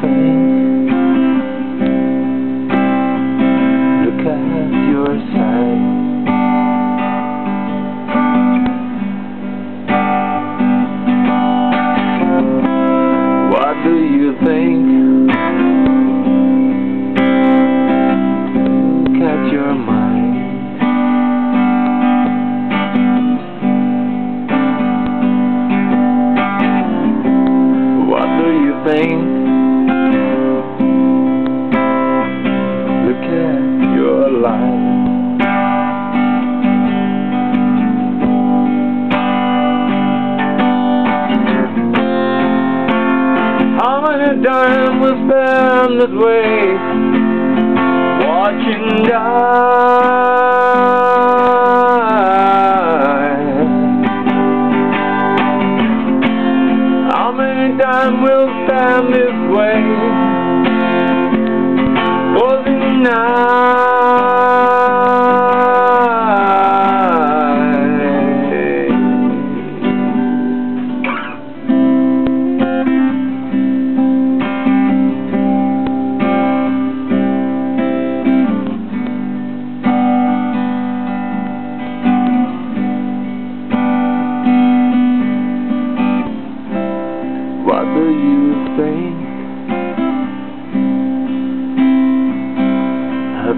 think? Look at your. What do you think? Look at your mind. What Many times we spend this way watching die? How many times we'll stand this way for the night?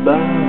goodbye.